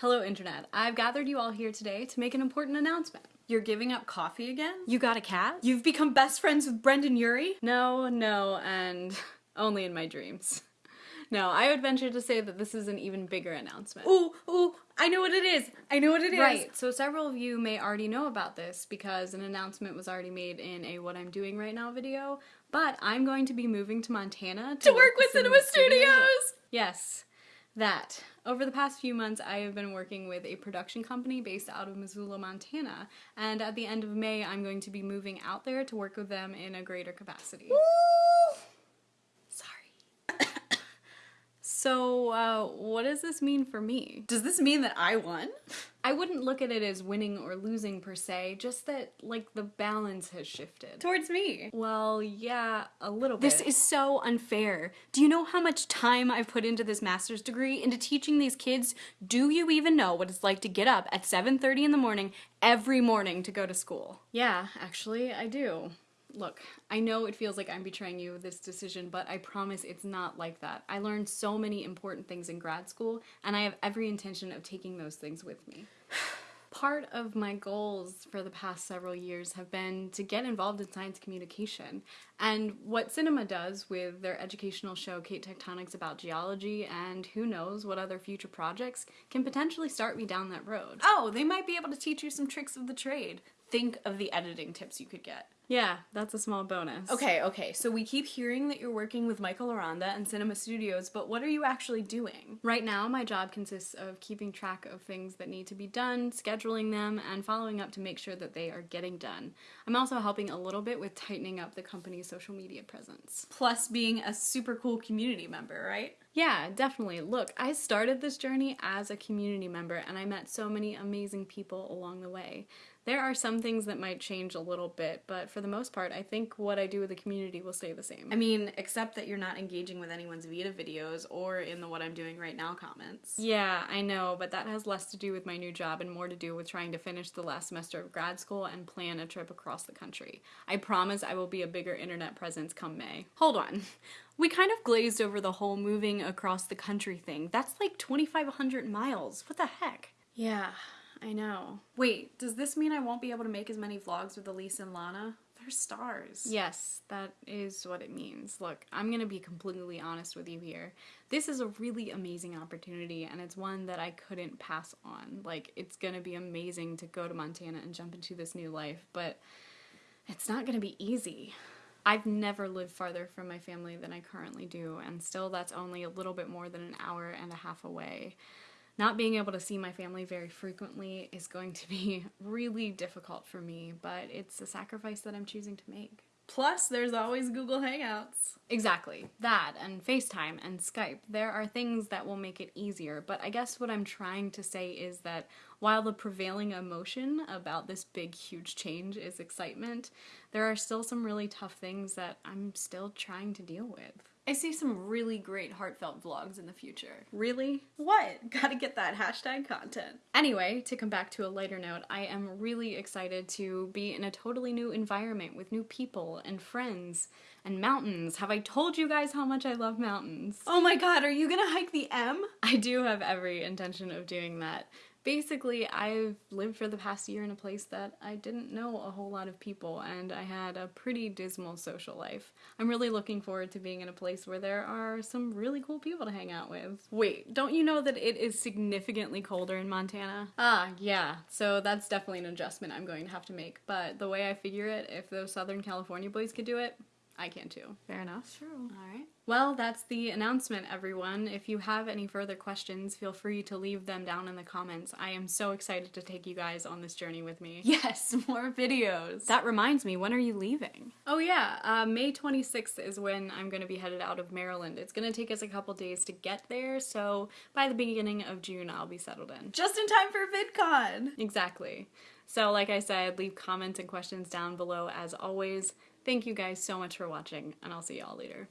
Hello, Internet. I've gathered you all here today to make an important announcement. You're giving up coffee again? You got a cat? You've become best friends with Brendon Urie? No, no, and only in my dreams. No, I would venture to say that this is an even bigger announcement. Ooh, ooh, I know what it is. I know what it is. Right, so several of you may already know about this because an announcement was already made in a What I'm Doing Right Now video, but I'm going to be moving to Montana to, To work with Cinema Studios! Yes, that. Over the past few months, I have been working with a production company based out of Missoula, Montana, and at the end of May, I'm going to be moving out there to work with them in a greater capacity. Sorry. So, uh, what does this mean for me? Does this mean that I won? I wouldn't look at it as winning or losing per se, just that, like, the balance has shifted. Towards me. Well, yeah, a little bit. This is so unfair. Do you know how much time I've put into this master's degree into teaching these kids? Do you even know what it's like to get up at 7:30 in the morning every morning to go to school? Yeah, actually, I do. Look, I know it feels like I'm betraying you with this decision, but I promise it's not like that. I learned so many important things in grad school, and I have every intention of taking those things with me. Part of my goals for the past several years have been to get involved in science communication. And what cinema does with their educational show Kate Tectonics about geology and who knows what other future projects can potentially start me down that road. Oh, they might be able to teach you some tricks of the trade. Think of the editing tips you could get. Yeah, that's a small bonus. Okay, okay, so we keep hearing that you're working with Michael Aranda and Cinema Studios, but what are you actually doing? Right now, my job consists of keeping track of things that need to be done, scheduling them, and following up to make sure that they are getting done. I'm also helping a little bit with tightening up the company's social media presence. Plus being a super cool community member, right? Yeah, definitely. Look, I started this journey as a community member and I met so many amazing people along the way. There are some things that might change a little bit, but for the most part, I think what I do with the community will stay the same. I mean, except that you're not engaging with anyone's Vita videos or in the what I'm doing right now comments. Yeah, I know, but that has less to do with my new job and more to do with trying to finish the last semester of grad school and plan a trip across the country. I promise I will be a bigger internet presence come May. Hold on. We kind of glazed over the whole moving across the country thing. That's like 2,500 miles. What the heck? Yeah, I know. Wait, does this mean I won't be able to make as many vlogs with Elise and Lana? They're stars. Yes, that is what it means. Look, I'm gonna be completely honest with you here. This is a really amazing opportunity, and it's one that I couldn't pass on. Like, it's gonna be amazing to go to Montana and jump into this new life, but it's not gonna be easy. I've never lived farther from my family than I currently do, and still that's only a little bit more than an hour and a half away. Not being able to see my family very frequently is going to be really difficult for me, but it's a sacrifice that I'm choosing to make. Plus, there's always Google Hangouts. Exactly. That and FaceTime and Skype. There are things that will make it easier, but I guess what I'm trying to say is that while the prevailing emotion about this big, huge change is excitement, there are still some really tough things that I'm still trying to deal with. I see some really great heartfelt vlogs in the future. Really? What? Gotta get that hashtag content. Anyway, to come back to a lighter note, I am really excited to be in a totally new environment with new people and friends and mountains. Have I told you guys how much I love mountains? Oh my god, are you gonna hike the M? I do have every intention of doing that. Basically, I've lived for the past year in a place that I didn't know a whole lot of people, and I had a pretty dismal social life. I'm really looking forward to being in a place where there are some really cool people to hang out with. Wait, don't you know that it is significantly colder in Montana? Ah, yeah, so that's definitely an adjustment I'm going to have to make, but the way I figure it, if those Southern California boys could do it, I can too. Fair enough. True. All right. Well, that's the announcement, everyone. If you have any further questions, feel free to leave them down in the comments. I am so excited to take you guys on this journey with me. Yes, more videos. That reminds me, when are you leaving? Oh yeah, uh, May 26th is when I'm going to be headed out of Maryland. It's going to take us a couple days to get there, so by the beginning of June I'll be settled in. Just in time for VidCon! Exactly. So like I said, leave comments and questions down below as always. Thank you guys so much for watching, and I'll see y'all later.